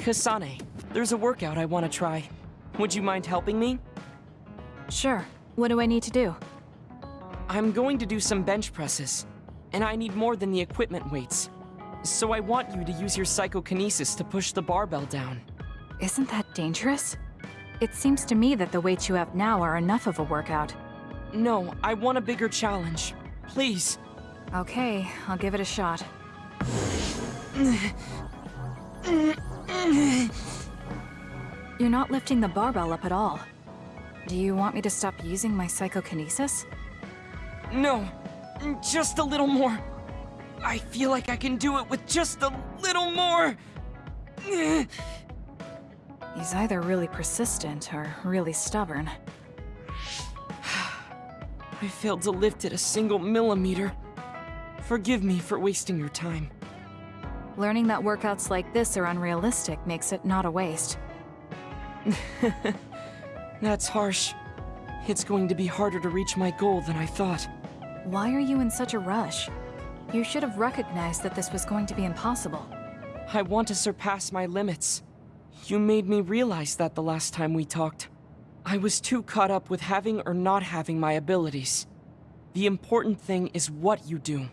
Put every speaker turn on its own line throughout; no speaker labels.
Kasane, there's a workout I want to try. Would you mind helping me?
Sure. What do I need to do?
I'm going to do some bench presses, and I need more than the equipment weights. So I want you to use your psychokinesis to push the barbell down.
Isn't that dangerous? It seems to me that the weights you have now are enough of a workout.
No, I want a bigger challenge. Please.
Okay, I'll give it a shot. You're not lifting the barbell up at all. Do you want me to stop using my psychokinesis?
No, just a little more. I feel like I can do it with just a little more.
He's either really persistent or really stubborn.
I failed to lift it a single millimeter. Forgive me for wasting your time.
Learning that workouts like this are unrealistic makes it not a waste.
That's harsh. It's going to be harder to reach my goal than I thought.
Why are you in such a rush? You should have recognized that this was going to be impossible.
I want to surpass my limits. You made me realize that the last time we talked. I was too caught up with having or not having my abilities. The important thing is what you do,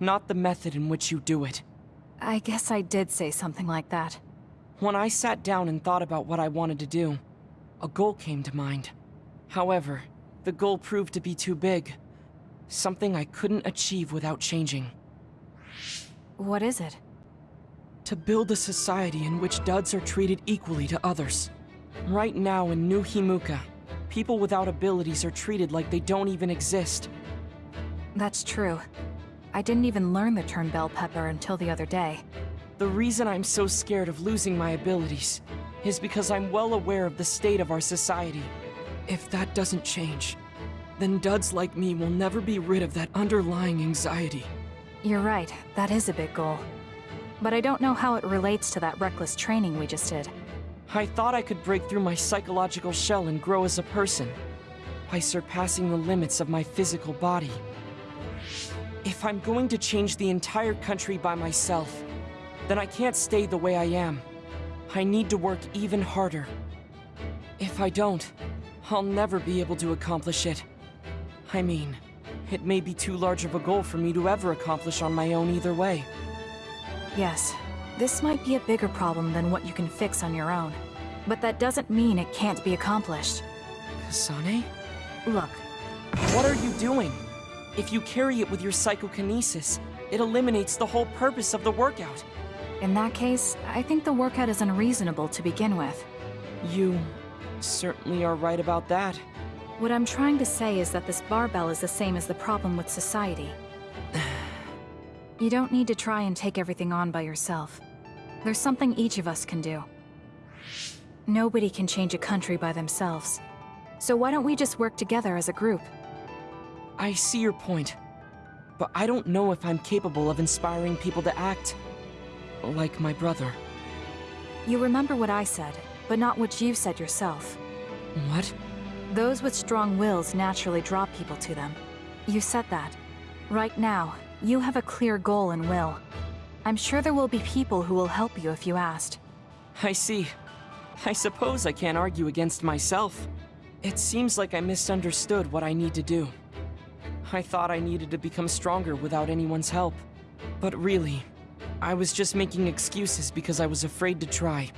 not the method in which you do it.
I guess I did say something like that.
When I sat down and thought about what I wanted to do, a goal came to mind. However, the goal proved to be too big. Something I couldn't achieve without changing.
What is it?
To build a society in which duds are treated equally to others. Right now in New Himuka, people without abilities are treated like they don't even exist.
That's true. I didn't even learn the term bell pepper until the other day.
The reason I'm so scared of losing my abilities is because I'm well aware of the state of our society. If that doesn't change, then duds like me will never be rid of that underlying anxiety.
You're right, that is a big goal. But I don't know how it relates to that reckless training we just did.
I thought I could break through my psychological shell and grow as a person by surpassing the limits of my physical body. If I'm going to change the entire country by myself, then I can't stay the way I am. I need to work even harder. If I don't, I'll never be able to accomplish it. I mean, it may be too large of a goal for me to ever accomplish on my own either way.
Yes, this might be a bigger problem than what you can fix on your own. But that doesn't mean it can't be accomplished.
Kasane?
Look,
What are you doing? If you carry it with your psychokinesis, it eliminates the whole purpose of the workout.
in that case, I think the workout is unreasonable to begin with.
You certainly are right about that.
What I'm trying to say is that this barbell is the same as the problem with society. you don't need to try and take everything on by yourself. There's something each of us can do. Nobody can change a country by themselves. So why don't we just work together as a group?
I see your point, but I don't know if I'm capable of inspiring people to act like my brother.
You remember what I said, but not what you said yourself.
What?
Those with strong wills naturally draw people to them. You said that. Right now, you have a clear goal and will. I'm sure there will be people who will help you if you asked.
I see. I suppose I can't argue against myself. It seems like I misunderstood what I need to do. I thought I needed to become stronger without anyone's help. But really, I was just making excuses because I was afraid to try.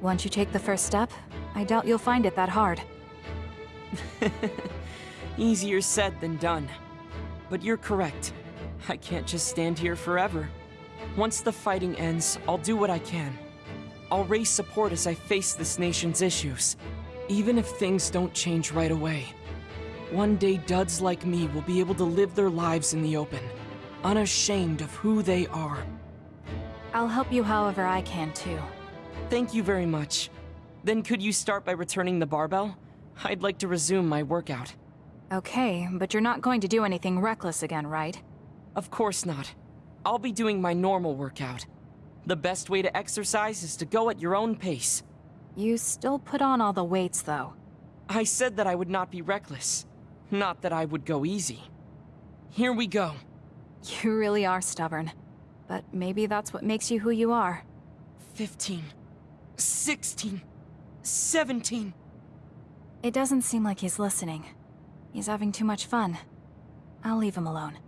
Once you take the first step, I doubt you'll find it that hard.
Easier said than done. But you're correct. I can't just stand here forever. Once the fighting ends, I'll do what I can. I'll raise support as I face this nation's issues, even if things don't change right away. One day, duds like me will be able to live their lives in the open, unashamed of who they are.
I'll help you however I can, too.
Thank you very much. Then could you start by returning the barbell? I'd like to resume my workout.
Okay, but you're not going to do anything reckless again, right?
Of course not. I'll be doing my normal workout. The best way to exercise is to go at your own pace.
You still put on all the weights, though.
I said that I would not be reckless, not that I would go easy. Here we go.
You really are stubborn. But maybe that's what makes you who you are.
15. 16. 17.
It doesn't seem like he's listening. He's having too much fun. I'll leave him alone.